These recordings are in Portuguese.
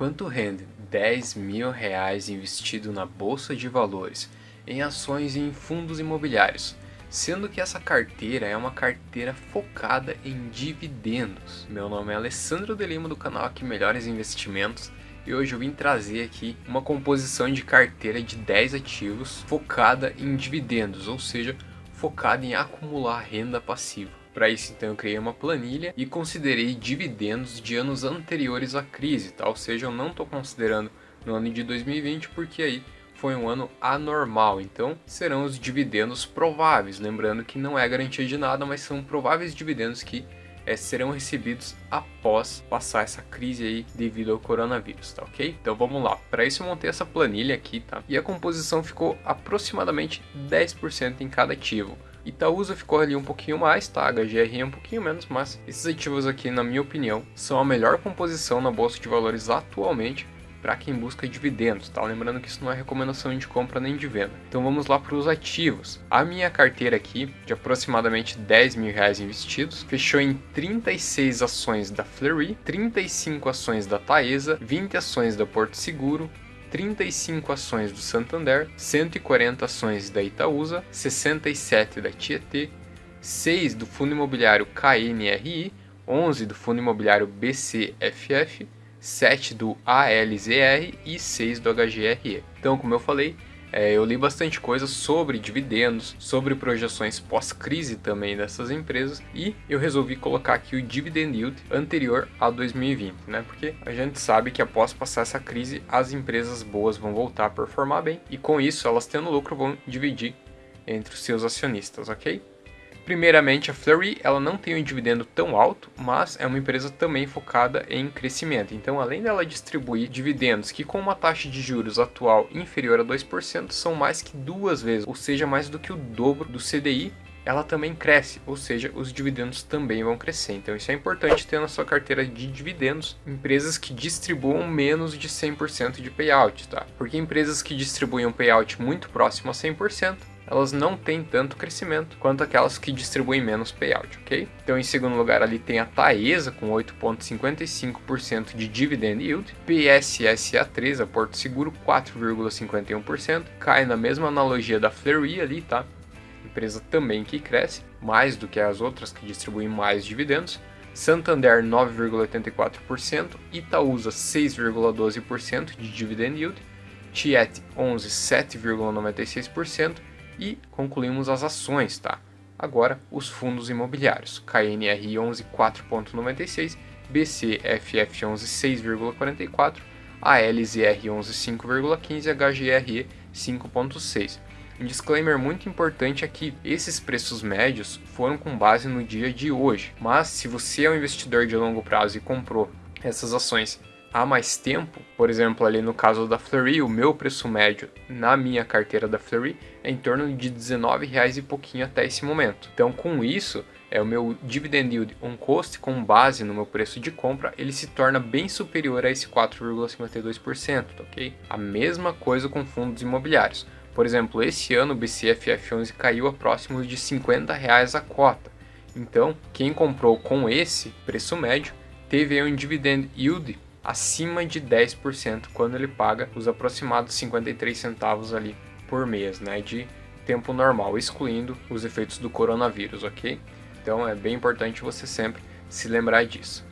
Quanto rende 10 mil reais investido na bolsa de valores, em ações e em fundos imobiliários? Sendo que essa carteira é uma carteira focada em dividendos. Meu nome é Alessandro de Lima do canal Aqui Melhores Investimentos e hoje eu vim trazer aqui uma composição de carteira de 10 ativos focada em dividendos, ou seja, focada em acumular renda passiva. Para isso, então, eu criei uma planilha e considerei dividendos de anos anteriores à crise, tá? ou seja, eu não estou considerando no ano de 2020 porque aí foi um ano anormal, então serão os dividendos prováveis, lembrando que não é garantia de nada, mas são prováveis dividendos que é, serão recebidos após passar essa crise aí devido ao coronavírus, tá ok? Então vamos lá, para isso eu montei essa planilha aqui, tá? E a composição ficou aproximadamente 10% em cada ativo. Itaúsa ficou ali um pouquinho mais, tá? HGRE um pouquinho menos, mas esses ativos aqui, na minha opinião, são a melhor composição na Bolsa de Valores atualmente para quem busca dividendos, tá? Lembrando que isso não é recomendação de compra nem de venda. Então vamos lá para os ativos. A minha carteira aqui, de aproximadamente 10 mil reais investidos, fechou em 36 ações da Fleury, 35 ações da Taesa, 20 ações da Porto Seguro, 35 ações do Santander, 140 ações da Itaúsa, 67 da Tietê, 6 do fundo imobiliário KNRI, 11 do fundo imobiliário BCFF, 7 do ALZR e 6 do HGRE. Então, como eu falei, é, eu li bastante coisa sobre dividendos, sobre projeções pós-crise também dessas empresas e eu resolvi colocar aqui o dividend yield anterior a 2020, né? Porque a gente sabe que após passar essa crise, as empresas boas vão voltar a performar bem e com isso, elas tendo lucro, vão dividir entre os seus acionistas, ok? Primeiramente, a Fleury ela não tem um dividendo tão alto, mas é uma empresa também focada em crescimento. Então, além dela distribuir dividendos que com uma taxa de juros atual inferior a 2%, são mais que duas vezes, ou seja, mais do que o dobro do CDI, ela também cresce, ou seja, os dividendos também vão crescer. Então isso é importante ter na sua carteira de dividendos empresas que distribuam menos de 100% de payout, tá? Porque empresas que distribuem um payout muito próximo a 100%, elas não têm tanto crescimento quanto aquelas que distribuem menos payout, ok? Então, em segundo lugar, ali tem a Taesa com 8,55% de dividend yield, PSSA3, a Porto Seguro, 4,51%, cai na mesma analogia da Fleury ali, tá? Empresa também que cresce, mais do que as outras que distribuem mais dividendos, Santander 9,84%, Itaúsa 6,12% de dividend yield, Tiet 11 7,96%, e concluímos as ações, tá? Agora, os fundos imobiliários. KNR 11 4.96, BCFF 11 6,44, ALZR 11 5,15, HGRE 5.6. Um disclaimer muito importante aqui, esses preços médios foram com base no dia de hoje, mas se você é um investidor de longo prazo e comprou essas ações há mais tempo, por exemplo, ali no caso da Fleury, o meu preço médio na minha carteira da Fleury é em torno de R$19,00 e pouquinho até esse momento. Então, com isso, é o meu dividend yield on cost com base no meu preço de compra, ele se torna bem superior a esse 4,52%, ok? A mesma coisa com fundos imobiliários. Por exemplo, esse ano o BCFF11 caiu a próximos de R$50,00 a cota. Então, quem comprou com esse preço médio teve um dividend yield acima de 10% quando ele paga os aproximados 53 centavos ali por mês, né, de tempo normal, excluindo os efeitos do coronavírus, ok? Então é bem importante você sempre se lembrar disso.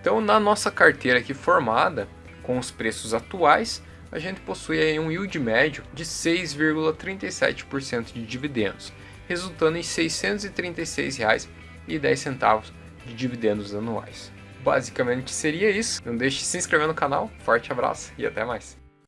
Então na nossa carteira aqui formada, com os preços atuais, a gente possui aí um yield médio de 6,37% de dividendos, resultando em R$ 636,10 de dividendos anuais. Basicamente seria isso. Não deixe de se inscrever no canal. Forte abraço e até mais.